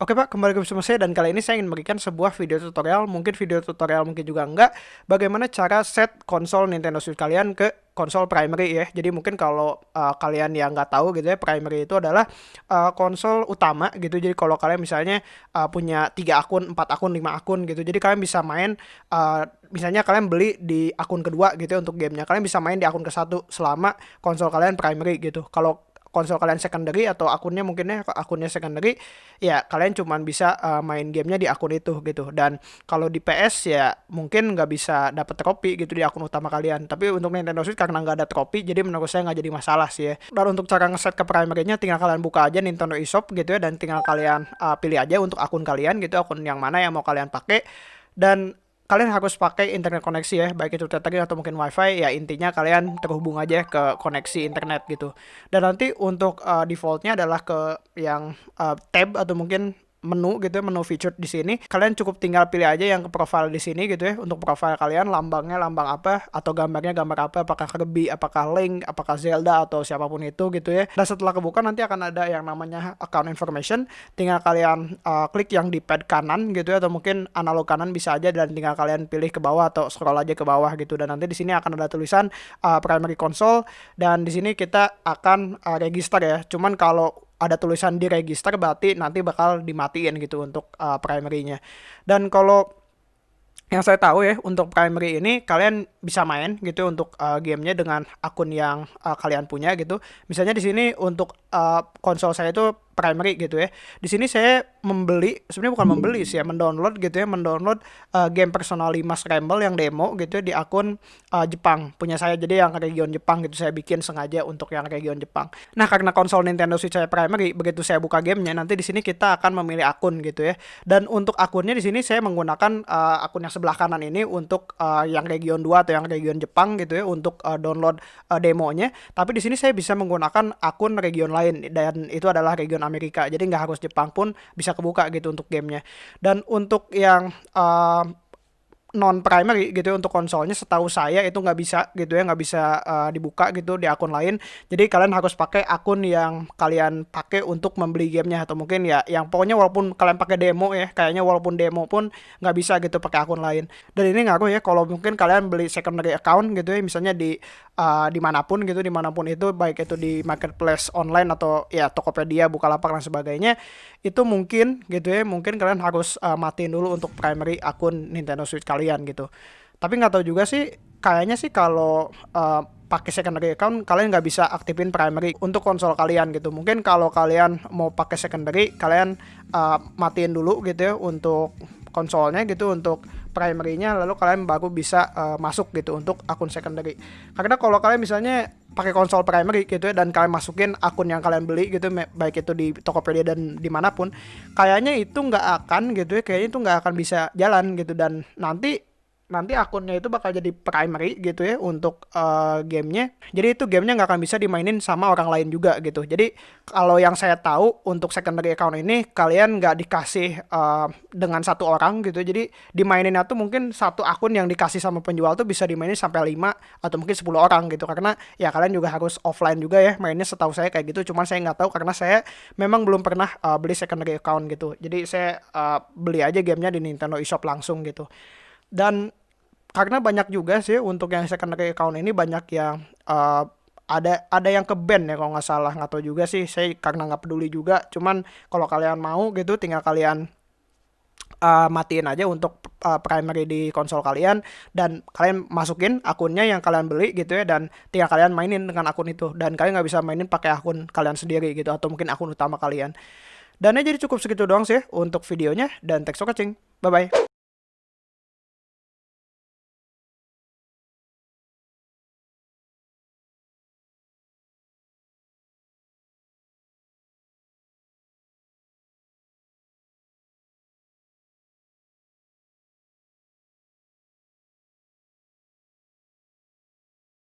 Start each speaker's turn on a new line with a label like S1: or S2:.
S1: Oke Pak, kembali ke bersama saya dan kali ini saya ingin memberikan sebuah video tutorial, mungkin video tutorial mungkin juga enggak, bagaimana cara set konsol Nintendo Switch kalian ke konsol primary ya. Jadi mungkin kalau uh, kalian yang nggak tahu gitu ya, primary itu adalah uh, konsol utama gitu. Jadi kalau kalian misalnya uh, punya tiga akun, empat akun, lima akun gitu, jadi kalian bisa main uh, misalnya kalian beli di akun kedua gitu ya untuk gamenya, kalian bisa main di akun ke satu selama konsol kalian primary gitu. Kalau konsol kalian secondary atau akunnya mungkinnya akunnya secondary ya kalian cuma bisa uh, main gamenya di akun itu gitu. Dan kalau di PS ya mungkin nggak bisa dapat trofi gitu di akun utama kalian. Tapi untuk Nintendo Switch karena nggak ada trofi jadi menurut saya nggak jadi masalah sih ya. Dan untuk cara ngeset ke primary-nya tinggal kalian buka aja Nintendo eShop gitu ya dan tinggal kalian uh, pilih aja untuk akun kalian gitu akun yang mana yang mau kalian pakai. Dan kalian harus pakai internet koneksi ya, baik itu tethering atau mungkin wifi, ya intinya kalian terhubung aja ke koneksi internet gitu. Dan nanti untuk uh, defaultnya adalah ke yang uh, tab atau mungkin menu gitu ya, menu featured di sini. Kalian cukup tinggal pilih aja yang ke profile di sini gitu ya. Untuk profile kalian lambangnya lambang apa atau gambarnya gambar apa, apakah Kirby, apakah Link, apakah Zelda atau siapa pun itu gitu ya. Dan setelah kebuka nanti akan ada yang namanya account information. Tinggal kalian uh, klik yang di pad kanan gitu ya atau mungkin analog kanan bisa aja dan tinggal kalian pilih ke bawah atau scroll aja ke bawah gitu. Dan nanti di sini akan ada tulisan uh, primary console dan di sini kita akan uh, register ya. Cuman kalau ada tulisan di register berarti nanti bakal dimatiin gitu untuk uh, primary-nya. Dan kalau yang saya tahu ya untuk primary ini kalian bisa main gitu untuk uh, gamenya dengan akun yang uh, kalian punya gitu. Misalnya di sini untuk uh, konsol saya itu primary gitu ya. Di sini saya membeli, sebenarnya bukan membeli sih ya, mendownload gitu ya, mendownload uh, game Persona 5 Scramble yang demo gitu ya, di akun uh, Jepang punya saya. Jadi yang region Jepang gitu saya bikin sengaja untuk yang region Jepang. Nah, karena konsol Nintendo Switch saya primary, begitu saya buka gamenya nanti di sini kita akan memilih akun gitu ya. Dan untuk akunnya di sini saya menggunakan uh, akun yang sebelah kanan ini untuk uh, yang region 2 atau yang region Jepang gitu ya untuk uh, download uh, demonya. Tapi di sini saya bisa menggunakan akun region lain dan itu adalah region Amerika jadi nggak harus Jepang pun bisa kebuka gitu untuk gamenya dan untuk yang uh, non primary gitu ya untuk konsolnya setahu saya itu nggak bisa gitu ya nggak bisa uh, dibuka gitu di akun lain. Jadi kalian harus pakai akun yang kalian pakai untuk membeli gamenya atau mungkin ya yang pokoknya walaupun kalian pakai demo ya kayaknya walaupun demo pun nggak bisa gitu pakai akun lain. Dan ini ngaruh ya kalau mungkin kalian beli secondary account gitu ya misalnya di uh, di mana pun gitu di mana pun itu baik itu di marketplace online atau ya Tokopedia Bukalapak dan sebagainya itu mungkin gitu ya mungkin kalian harus uh, matiin dulu untuk primary akun Nintendo Switch kalian kalian gitu. Tapi nggak tahu juga sih kayaknya sih kalau uh, pakai secondary account kalian nggak bisa aktifin primary untuk konsol kalian gitu. Mungkin kalau kalian mau pakai secondary kalian uh, matiin dulu gitu ya untuk konsolnya gitu untuk primary-nya lalu kalian baru bisa uh, masuk gitu untuk akun secondary. Karena kalau kalian misalnya pakai konsol primary gitu ya dan kalian masukin akun yang kalian beli gitu baik itu di Tokopedia dan di mana pun kayaknya itu nggak akan gitu ya kayaknya itu nggak akan bisa jalan gitu dan nanti nanti akunnya itu bakal jadi primary gitu ya untuk uh, gamenya. Jadi itu gamenya nggak akan bisa dimainin sama orang lain juga gitu. Jadi kalau yang saya tahu untuk secondary account ini kalian nggak dikasih uh, dengan satu orang gitu. Jadi dimaininnya tuh mungkin satu akun yang dikasih sama penjual tuh bisa dimainin sampai 5 atau mungkin 10 orang gitu. Karena ya kalian juga harus offline juga ya mainnya setahu saya kayak gitu. Cuman saya nggak tahu karena saya memang belum pernah uh, beli secondary account gitu. Jadi saya uh, beli aja gamenya di Nintendo eShop langsung gitu. Dan karena banyak juga sih untuk yang secondary account ini banyak yang uh, ada ada yang ke band ya kalau nggak salah. Nggak tahu juga sih saya karena nggak peduli juga. Cuman kalau kalian mau gitu tinggal kalian uh, matiin aja untuk uh, primary di konsol kalian. Dan kalian masukin akunnya yang kalian beli gitu ya dan tinggal kalian mainin dengan akun itu. Dan kalian nggak bisa mainin pakai akun kalian sendiri gitu atau mungkin akun utama kalian. Dan ya jadi cukup segitu doang sih untuk videonya. Dan thanks for watching. Bye bye